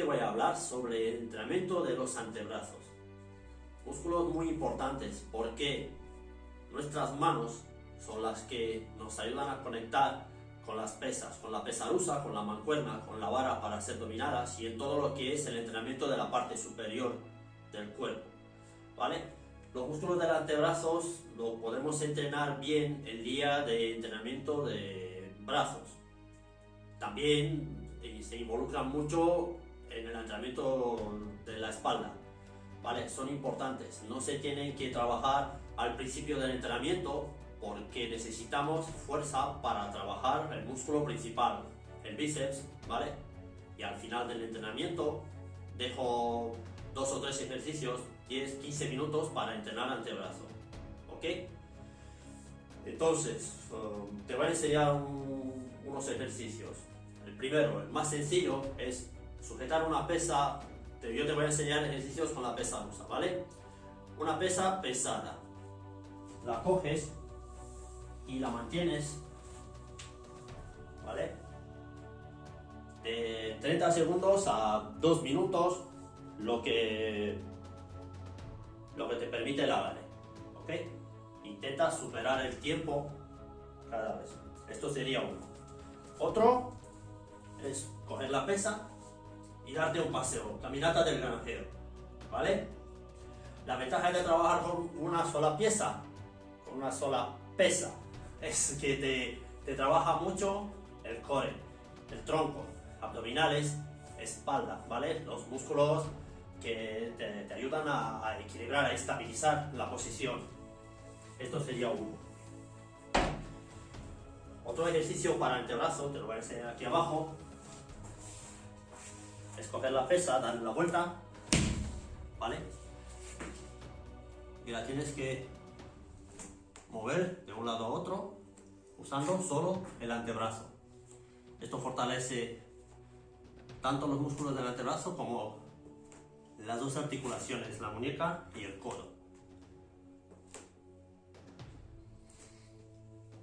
a hablar sobre el entrenamiento de los antebrazos. Músculos muy importantes porque nuestras manos son las que nos ayudan a conectar con las pesas, con la pesarusa, con la mancuerna, con la vara para ser dominadas y en todo lo que es el entrenamiento de la parte superior del cuerpo. ¿Vale? Los músculos del antebrazos lo podemos entrenar bien el día de entrenamiento de brazos. También eh, se involucran mucho en el entrenamiento de la espalda. ¿Vale? Son importantes. No se tienen que trabajar al principio del entrenamiento porque necesitamos fuerza para trabajar el músculo principal, el bíceps, ¿vale? Y al final del entrenamiento dejo dos o tres ejercicios, 10, 15 minutos para entrenar antebrazo, ¿ok? Entonces, um, te voy a enseñar unos ejercicios. El primero, el más sencillo, es sujetar una pesa, yo te voy a enseñar ejercicios con la pesa rusa, ¿vale? Una pesa pesada. La coges y la mantienes, ¿vale? De 30 segundos a 2 minutos, lo que, lo que te permite la vale, ¿ok? Intenta superar el tiempo cada vez. Esto sería uno. Otro es coger la pesa y darte un paseo, caminata del granjero, ¿vale? La ventaja de trabajar con una sola pieza, con una sola pesa, es que te, te trabaja mucho el core, el tronco, abdominales, espalda, ¿vale? Los músculos que te, te ayudan a, a, equilibrar, a estabilizar la posición. Esto sería uno. Otro ejercicio para antebrazo, te lo voy a enseñar aquí abajo. Es coger la pesa, darle la vuelta, ¿vale? Y la tienes que mover de un lado a otro usando solo el antebrazo. Esto fortalece tanto los músculos del antebrazo como las dos articulaciones, la muñeca y el codo.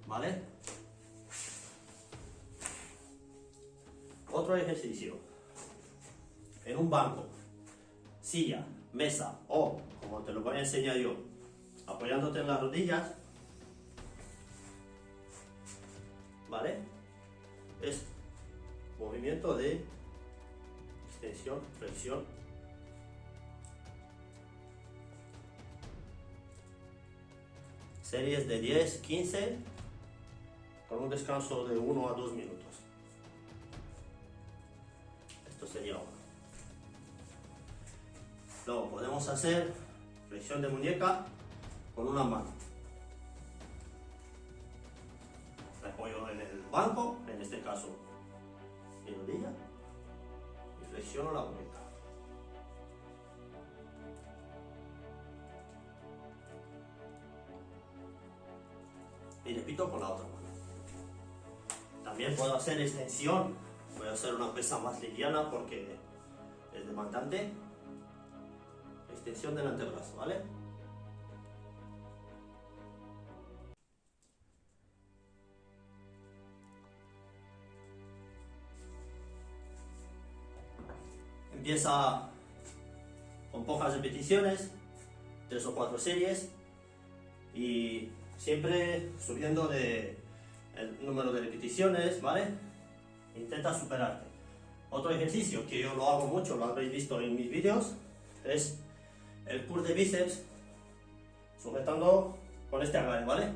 ¿Vale? Otro ejercicio. En un banco, silla, mesa o, como te lo voy a enseñar yo, apoyándote en las rodillas, ¿vale? Es movimiento de extensión, flexión. Series de 10, 15, con un descanso de 1 a 2 minutos. Esto sería uno. Luego podemos hacer flexión de muñeca con una mano. apoyo en el banco, en este caso mi rodilla, y flexiono la muñeca. Y repito con la otra mano. También puedo hacer extensión, voy a hacer una pesa más liviana porque es demandante. Extensión del antebrazo, ¿vale? Empieza con pocas repeticiones, tres o cuatro series y siempre subiendo de el número de repeticiones, ¿vale? Intenta superarte. Otro ejercicio que yo lo hago mucho, lo habréis visto en mis vídeos, es el curl de bíceps sujetando con este agarre, ¿vale?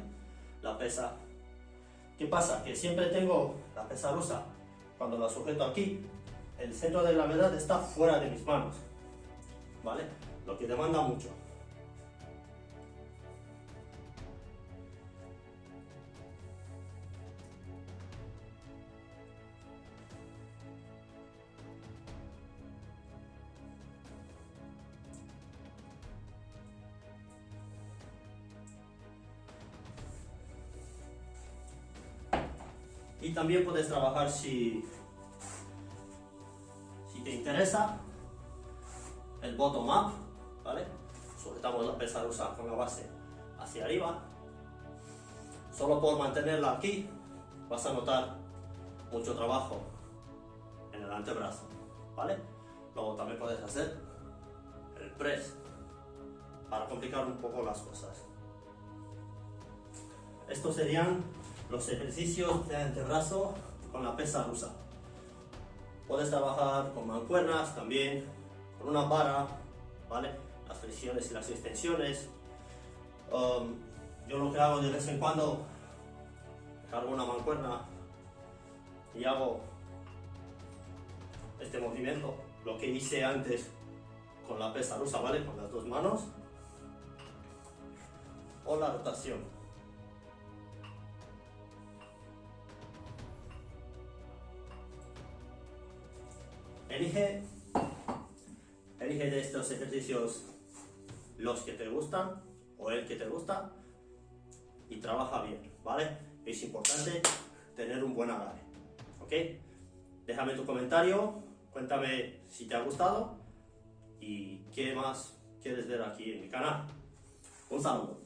La pesa. ¿Qué pasa? Que siempre tengo la pesa rusa cuando la sujeto aquí el centro de gravedad está fuera de mis manos, ¿vale? Lo que demanda mucho. También puedes trabajar si te interesa el bottom up, ¿vale? Sujetamos la pesa rusa con la base hacia arriba. Solo por mantenerla aquí vas a notar mucho trabajo en el antebrazo, ¿vale? Luego también puedes hacer el press para complicar un poco las cosas. Estos serían los ejercicios de antebrazo con la pesa rusa. Puedes trabajar con mancuernas también, con una vara, ¿vale? Las flexiones y las extensiones. Um, yo lo que hago de vez en cuando, cargo una mancuerna y hago este movimiento, lo que hice antes con la pesa rusa, ¿vale? Con las dos manos. O la rotación. Elige, elige de estos ejercicios los que te gustan o el que te gusta y trabaja bien, ¿vale? Es importante tener un buen agarre, ¿ok? Déjame tu comentario, cuéntame si te ha gustado y qué más quieres ver aquí en mi canal. Un saludo.